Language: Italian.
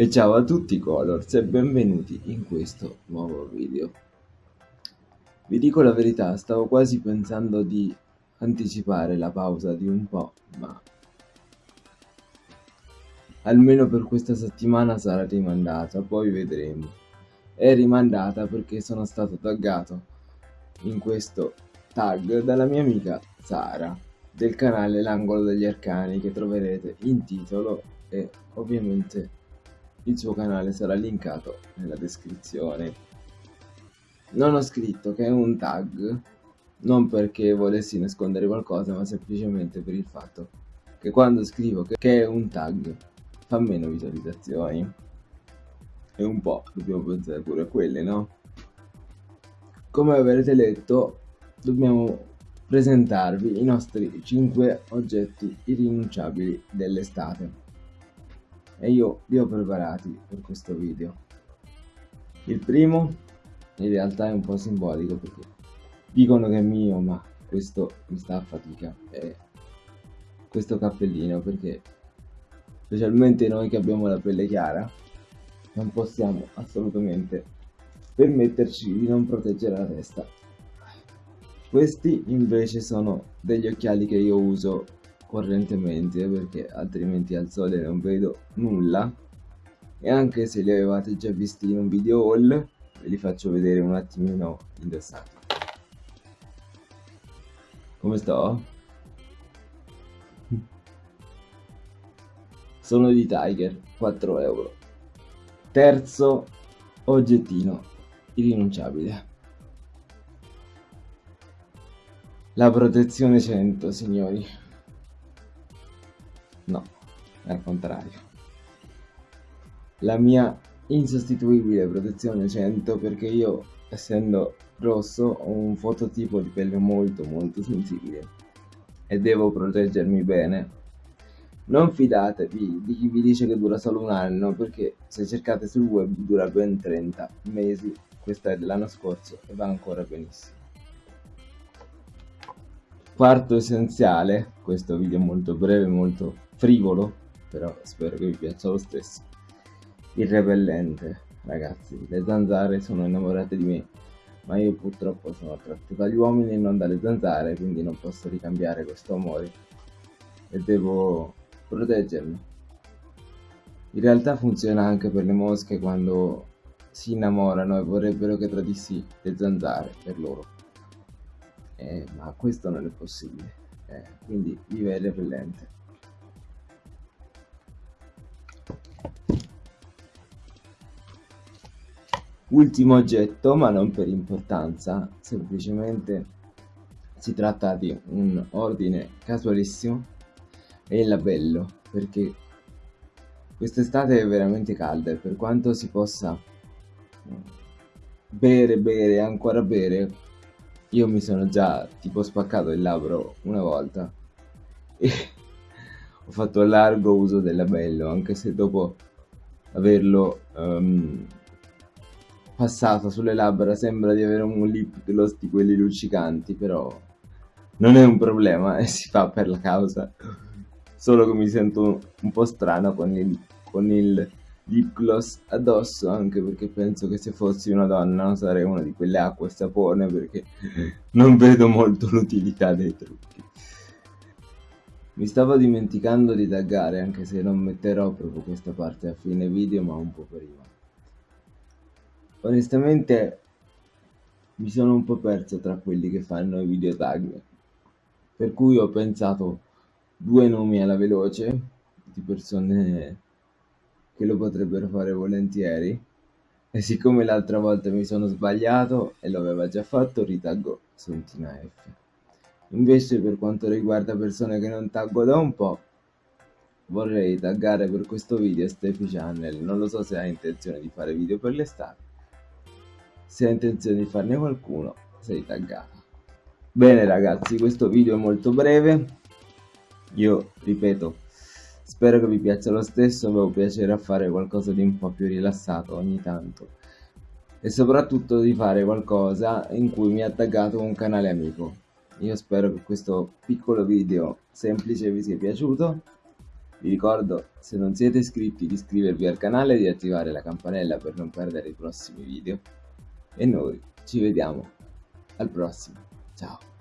E ciao a tutti Colors e benvenuti in questo nuovo video. Vi dico la verità, stavo quasi pensando di anticipare la pausa di un po', ma almeno per questa settimana sarà rimandata, poi vedremo. È rimandata perché sono stato taggato in questo tag dalla mia amica Sara del canale L'Angolo degli Arcani che troverete in titolo e ovviamente il suo canale sarà linkato nella descrizione. Non ho scritto che è un tag, non perché volessi nascondere qualcosa, ma semplicemente per il fatto che quando scrivo che è un tag fa meno visualizzazioni. E un po' dobbiamo pensare pure a quelle, no? Come avrete letto, dobbiamo presentarvi i nostri 5 oggetti irrinunciabili dell'estate e io li ho preparati per questo video. Il primo in realtà è un po' simbolico perché dicono che è mio ma questo mi sta a fatica è questo cappellino perché specialmente noi che abbiamo la pelle chiara non possiamo assolutamente permetterci di non proteggere la testa questi invece sono degli occhiali che io uso correntemente perché altrimenti al sole non vedo nulla. E anche se li avevate già visti in un video haul ve li faccio vedere un attimino indossati. Come sto? sono di Tiger 4 euro. Terzo oggettino irrinunciabile. La protezione 100 signori No, al contrario. La mia insostituibile protezione 100 perché io, essendo rosso, ho un fototipo di pelle molto molto sensibile e devo proteggermi bene. Non fidatevi di chi vi dice che dura solo un anno perché se cercate sul web dura ben 30 mesi, questa è dell'anno scorso e va ancora benissimo. Quarto essenziale, questo video è molto breve, molto frivolo, però spero che vi piaccia lo stesso. Il repellente, ragazzi, le zanzare sono innamorate di me, ma io purtroppo sono attratto dagli uomini e non dalle zanzare, quindi non posso ricambiare questo amore e devo proteggermi. In realtà funziona anche per le mosche quando si innamorano e vorrebbero che tradissi le zanzare per loro. Eh, ma questo non è possibile, eh, quindi vive il repellente. Ultimo oggetto, ma non per importanza, semplicemente si tratta di un ordine casualissimo e il labello, perché quest'estate è veramente calda e per quanto si possa bere, bere, ancora bere, io mi sono già tipo spaccato il labbro una volta. E ho fatto largo uso del labello, anche se dopo averlo um, passato sulle labbra sembra di avere un lip gloss di quelli luccicanti, però non è un problema e si fa per la causa. Solo che mi sento un po' strano con il, con il lip gloss addosso, anche perché penso che se fossi una donna sarei una di quelle acque e sapone, perché non vedo molto l'utilità dei trucchi. Mi stavo dimenticando di taggare, anche se non metterò proprio questa parte a fine video, ma un po' prima onestamente mi sono un po' perso tra quelli che fanno i video tag. Per cui ho pensato due nomi alla veloce di persone che lo potrebbero fare volentieri. E siccome l'altra volta mi sono sbagliato e lo aveva già fatto ritaggo Sontina F. Invece per quanto riguarda persone che non taggo da un po' vorrei taggare per questo video Steffi Channel. Non lo so se ha intenzione di fare video per l'estate se hai intenzione di farne qualcuno sei taggata. Bene ragazzi questo video è molto breve. Io ripeto spero che vi piaccia lo stesso avevo piacere a fare qualcosa di un po' più rilassato ogni tanto. E soprattutto di fare qualcosa in cui mi ha taggato un canale amico. Io spero che questo piccolo video semplice vi sia piaciuto. Vi ricordo, se non siete iscritti, di iscrivervi al canale e di attivare la campanella per non perdere i prossimi video. E noi ci vediamo al prossimo. Ciao!